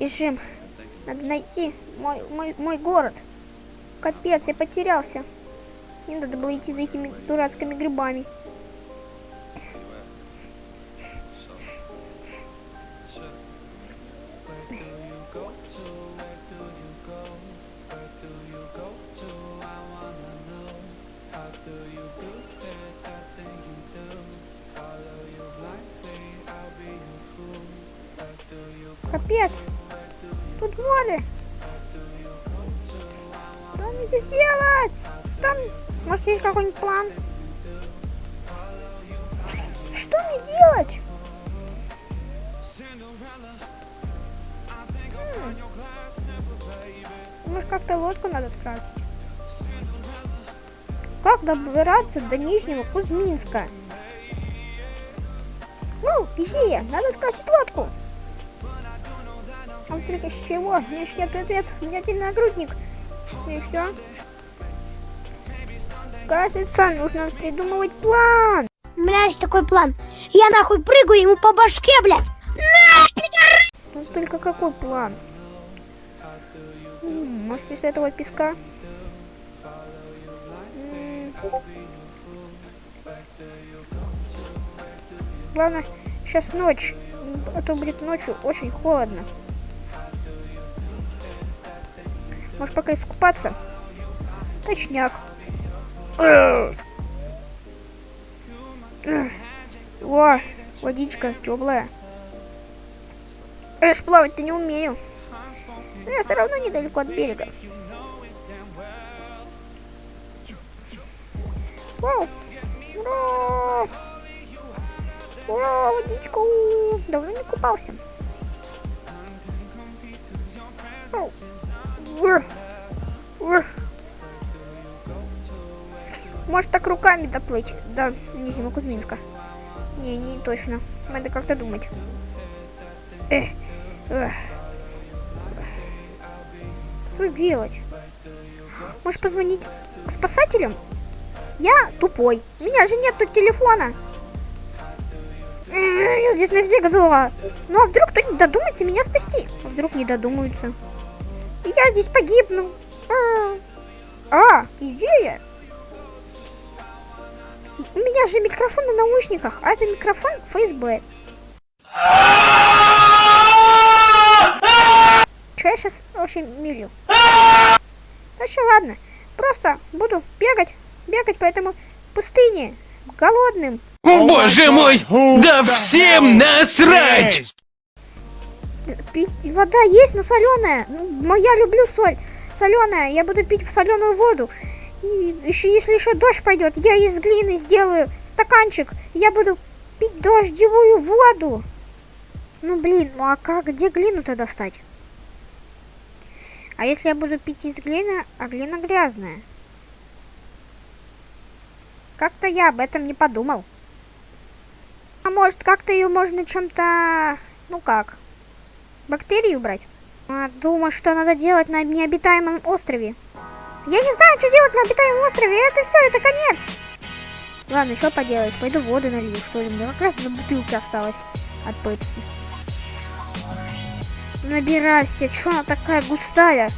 Бежим. Надо найти мой, мой, мой город. Капец, я потерялся. Не надо было идти за этими дурацкими грибами. Капец. Море. Что мне здесь делать? Что мне... Может, есть какой-нибудь план? Что мне делать? М. Может, как-то лодку надо скрафтить? Как добираться до Нижнего Кузьминска? Ну, идея, надо скрафтить лодку. Вдруг из чего? Нет ответ, у меня один нагрудник. И все. Кажется, нужно придумывать план. У меня есть такой план. Я нахуй прыгаю ему по башке, блядь. Ну только какой план? Может, из этого песка? Главное, сейчас ночь, а то будет ночью очень холодно. Может, пока искупаться? Точняк. О, водичка теплая. Ж плавать-то не умею. Но я все равно недалеко от берега. Вау! Ура! Ура, водичку! Давно не купался. Вау. Может так руками доплыть до Нижнего Кузьминска? Не, не точно. Надо как-то думать. Эх. Что делать? Может позвонить спасателям? Я тупой. У меня же нету телефона. Эх, Я здесь навсегда. Ну а вдруг кто-нибудь додумается меня спасти? А вдруг не додумаются? Я здесь погибну. А, а идея. У меня же микрофон на наушниках, а это микрофон ФСБ. Че я сейчас вообще милю? Короче, ладно. Просто буду бегать, бегать по этому пустыне, голодным. Боже мой! Да всем насрать! Пить вода есть, но соленая. Ну, я люблю соль. Соленая. Я буду пить соленую воду. И еще, если еще дождь пойдет, я из глины сделаю стаканчик. Я буду пить дождевую воду. Ну блин, ну а как, где глину-то достать? А если я буду пить из глины, а глина грязная? Как-то я об этом не подумал. А может, как-то ее можно чем-то... Ну как? Бактерии убрать? А, думаю, что надо делать на необитаемом острове. Я не знаю, что делать на обитаемом острове. Это все, это конец. Ладно, что поделаешь? Пойду воды налью, что ли. Мне как раз на бутылке осталось от пепси. Набирайся. Что она такая густая?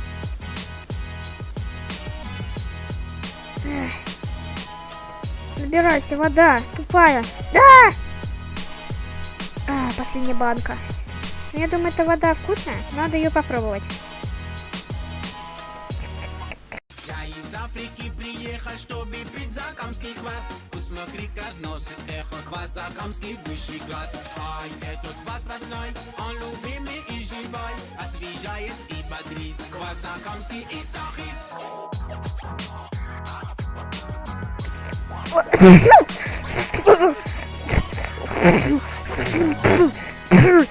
Набирайся, вода. Тупая. Да! А, последняя банка. Ну, Я думаю, эта вода вкусная. Надо ее попробовать. Я из Африки приехал, чтобы пить закамский квас Посмотри, разносит эхо квас закамский высший класс Ай, этот квас родной, он любимый и живой Освежает и бодрит, квас закамский это хит Э,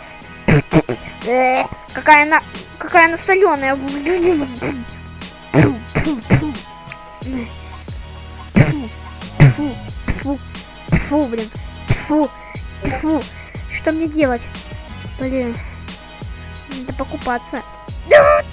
Какая она, какая она соленая. Фу, блин, фу, фу. Что мне делать? Блин, надо покупаться. А!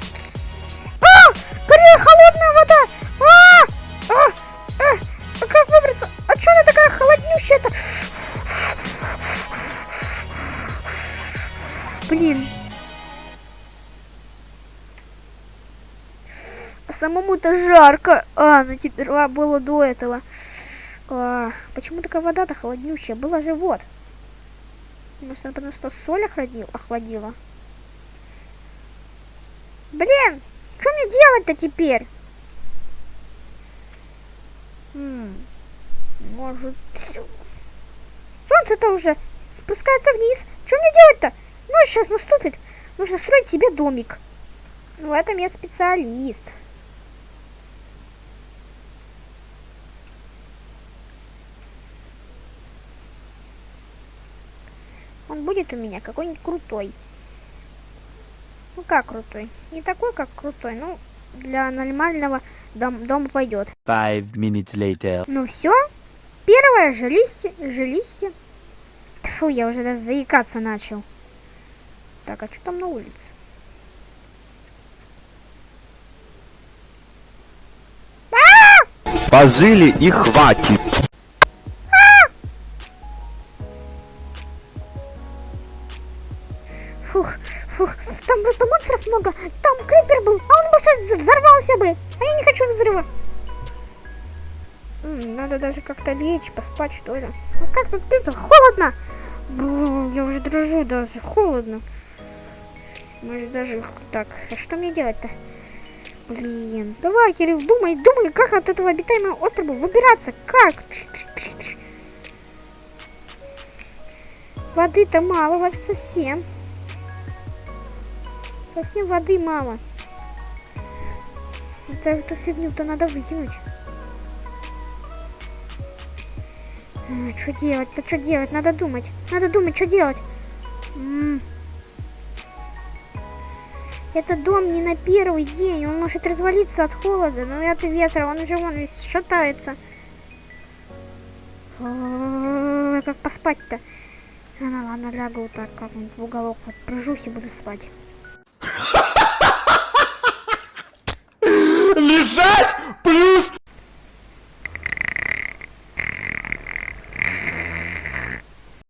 Самому-то жарко. А, ну теперь а, было до этого. А, почему такая вода-то холоднючая? Было же вот. Может, она просто соль охладила? охладила? Блин, что мне делать-то теперь? Может... Солнце-то уже спускается вниз. Что мне делать-то? Ночь сейчас наступит. Нужно строить себе домик. Ну, в этом я специалист. Будет у меня какой-нибудь крутой. Ну как крутой? Не такой, как крутой, ну для нормального дом, дома пойдет. Five minutes later. Ну все. Первое жилище, жилище. Фу, я уже даже заикаться начал. Так, а что там на улице? Пожили и хватит. Там просто монстров много. Там крипер был, а он бы сейчас взорвался бы. А я не хочу взрыва. Надо даже как-то лечь, поспать, что ли. Ну как тут пизда? Холодно. Бррр, Я уже дрожу даже, холодно. Может даже так. А что мне делать-то? Блин, давай, Кирилл, думай, думай, как от этого обитаемого острова выбираться. Как? Воды-то мало вообще совсем. Совсем воды мало. Это, эту фигню-то надо выкинуть. что делать-то, что делать? Надо думать. Надо думать, что делать. М. Это дом не на первый день. Он может развалиться от холода, но и от ветра. Он уже вон весь шатается. Как поспать-то? Ну ладно, лягу вот так как-нибудь в уголок. Вот прижусь и буду спать. Please